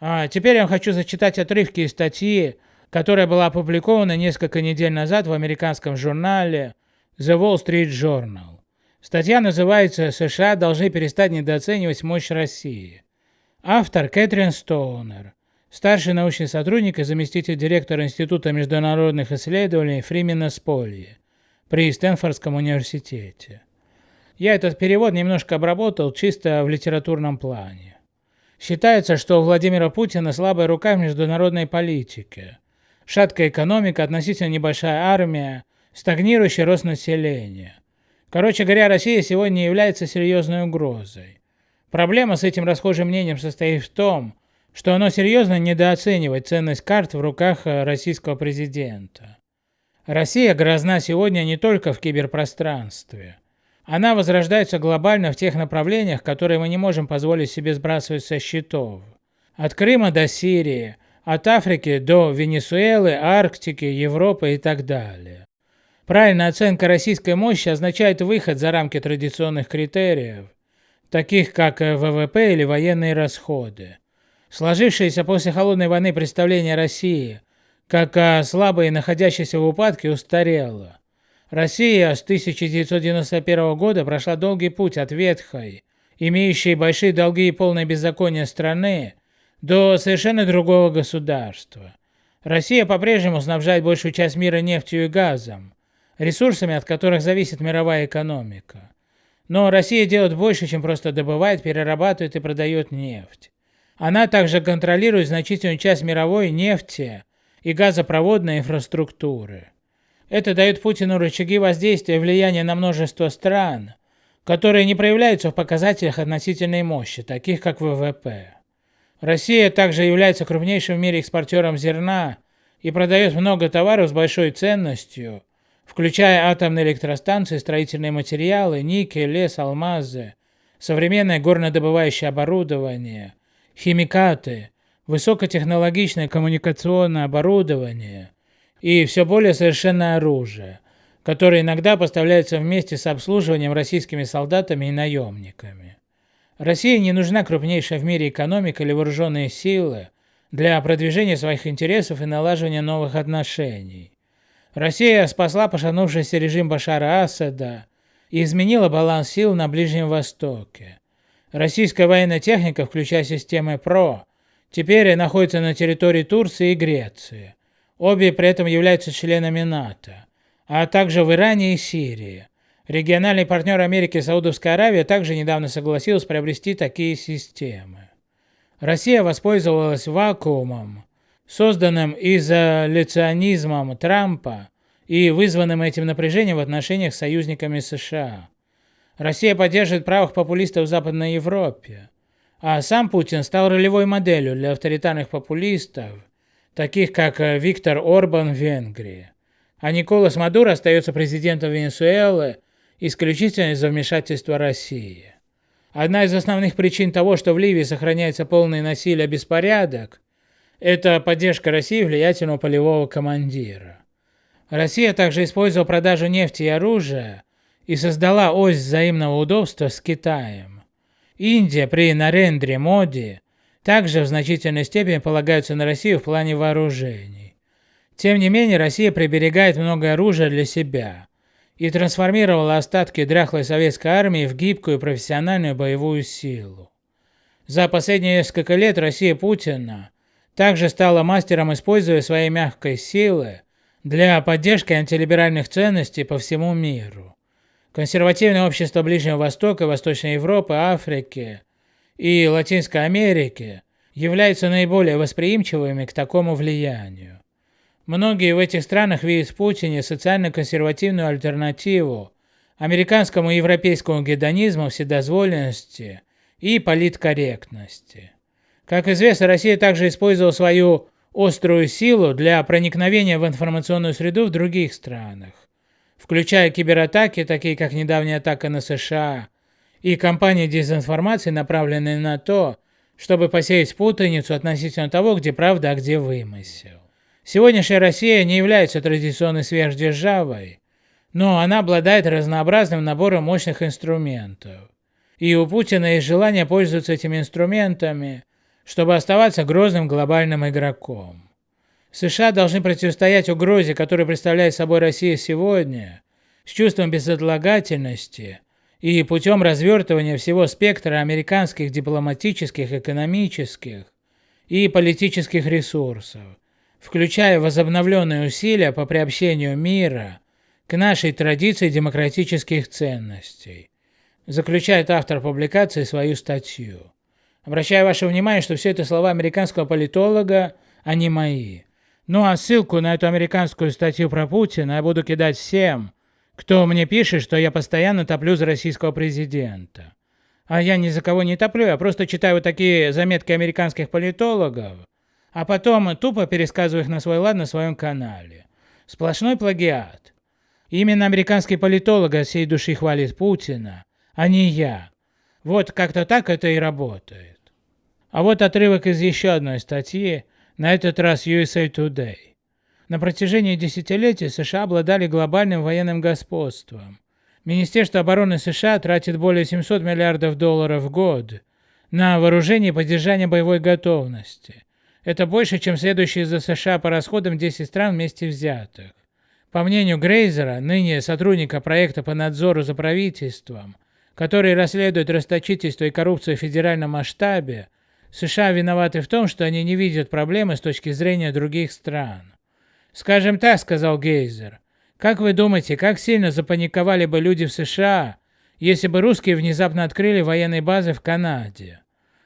А теперь я хочу зачитать отрывки из статьи, которая была опубликована несколько недель назад в американском журнале The Wall Street Journal. Статья называется «США должны перестать недооценивать мощь России». Автор Кэтрин Стоунер, старший научный сотрудник и заместитель директора Института международных исследований Фримена Сполье при Стэнфордском университете. Я этот перевод немножко обработал чисто в литературном плане. Считается, что у Владимира Путина слабая рука в международной политике. Шаткая экономика, относительно небольшая армия, стагнирующий рост населения. Короче говоря, Россия сегодня является серьезной угрозой. Проблема с этим расхожим мнением состоит в том, что оно серьезно недооценивает ценность карт в руках э, российского президента. Россия грозна сегодня не только в киберпространстве. Она возрождается глобально в тех направлениях, которые мы не можем позволить себе сбрасывать со счетов. От Крыма до Сирии, от Африки до Венесуэлы, Арктики, Европы и так далее. Правильная оценка российской мощи означает выход за рамки традиционных критериев, таких как э, ВВП или военные расходы. Сложившееся после холодной войны представление России как о слабой и находящейся в упадке устарело. Россия с 1991 года прошла долгий путь от ветхой, имеющей большие долги и полное беззаконие страны, до совершенно другого государства. Россия по-прежнему снабжает большую часть мира нефтью и газом, ресурсами, от которых зависит мировая экономика. Но Россия делает больше, чем просто добывает, перерабатывает и продает нефть. Она также контролирует значительную часть мировой нефти и газопроводной инфраструктуры. Это дает Путину рычаги воздействия и влияния на множество стран, которые не проявляются в показателях относительной мощи, таких как ВВП. Россия также является крупнейшим в мире экспортером зерна и продает много товаров с большой ценностью, включая атомные электростанции, строительные материалы, никель, лес, алмазы, современное горнодобывающее оборудование, химикаты, высокотехнологичное коммуникационное оборудование и все более совершенное оружие, которое иногда поставляется вместе с обслуживанием российскими солдатами и наемниками. России не нужна крупнейшая в мире экономика или вооруженные силы для продвижения своих интересов и налаживания новых отношений. Россия спасла пошатнувшийся режим Башара Асада и изменила баланс сил на Ближнем Востоке. Российская военная техника, включая системы ПРО, теперь находится на территории Турции и Греции. Обе при этом являются членами НАТО, а также в Иране и Сирии. Региональный партнер Америки Саудовская Аравия также недавно согласилась приобрести такие системы. Россия воспользовалась вакуумом, созданным изоляционизмом Трампа и вызванным этим напряжением в отношениях с союзниками США. Россия поддерживает правых популистов в Западной Европе, а сам Путин стал ролевой моделью для авторитарных популистов, таких как э, Виктор Орбан в Венгрии. А Николас Мадуро остается президентом Венесуэлы исключительно из-за вмешательства России. Одна из основных причин того, что в Ливии сохраняется полное насилие беспорядок, это поддержка России влиятельного полевого командира. Россия также использовала продажу нефти и оружия и создала ось взаимного удобства с Китаем. Индия при Нарендре Моди также в значительной степени полагаются на Россию в плане вооружений. Тем не менее, Россия приберегает много оружия для себя и трансформировала остатки дряхлой советской армии в гибкую профессиональную боевую силу. За последние несколько лет Россия Путина также стала мастером используя своей мягкой силы для поддержки антилиберальных ценностей по всему миру. Консервативное общество Ближнего Востока, Восточной Европы, Африки и Латинской Америки являются наиболее восприимчивыми к такому влиянию. Многие в этих странах видят в Путине социально-консервативную альтернативу американскому и европейскому гедонизму, вседозволенности и политкорректности. Как известно, Россия также использовала свою острую силу для проникновения в информационную среду в других странах, включая кибератаки, такие как недавняя атака на США, и кампании дезинформации, направленные на то, чтобы посеять путаницу относительно того, где правда, а где вымысел. Сегодняшняя Россия не является традиционной сверхдержавой, но она обладает разнообразным набором мощных инструментов. И у Путина есть желание пользоваться этими инструментами чтобы оставаться грозным глобальным игроком. США должны противостоять угрозе, которую представляет собой Россия сегодня, с чувством безотлагательности и путем развертывания всего спектра американских дипломатических, экономических и политических ресурсов, включая возобновленные усилия по приобщению мира к нашей традиции демократических ценностей, заключает автор публикации свою статью. Обращаю ваше внимание, что все это слова американского политолога, а не мои. Ну а ссылку на эту американскую статью про Путина я буду кидать всем, кто мне пишет, что я постоянно топлю за российского президента. А я ни за кого не топлю, я просто читаю вот такие заметки американских политологов, а потом тупо пересказываю их на свой лад на своем канале. Сплошной плагиат. Именно американский политолог от всей души хвалит Путина, а не я. Вот как-то так это и работает. А вот отрывок из еще одной статьи, на этот раз USA Today. На протяжении десятилетий США обладали глобальным военным господством. Министерство обороны США тратит более 700 миллиардов долларов в год на вооружение и поддержание боевой готовности. Это больше, чем следующие за США по расходам 10 стран вместе взятых. По мнению Грейзера, ныне сотрудника проекта по надзору за правительством, который расследует расточительство и коррупцию в федеральном масштабе, США виноваты в том, что они не видят проблемы с точки зрения других стран. «Скажем так», — сказал Гейзер, — «как вы думаете, как сильно запаниковали бы люди в США, если бы русские внезапно открыли военные базы в Канаде?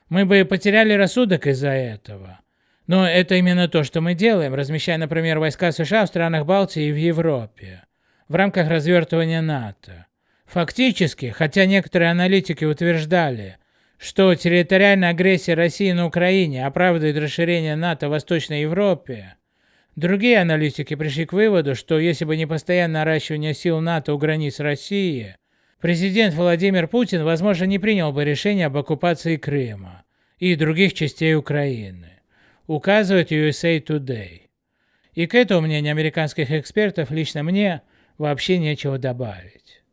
Мы бы потеряли рассудок из-за этого. Но это именно то, что мы делаем, размещая, например, войска США в странах Балтии и в Европе, в рамках развертывания НАТО. Фактически, хотя некоторые аналитики утверждали, что территориальная агрессия России на Украине оправдывает расширение НАТО в Восточной Европе, другие аналитики пришли к выводу, что если бы не постоянное наращивание сил НАТО у границ России, президент Владимир Путин, возможно, не принял бы решение об оккупации Крыма и других частей Украины, указывает USA Today. И к этому мнению американских экспертов лично мне вообще нечего добавить.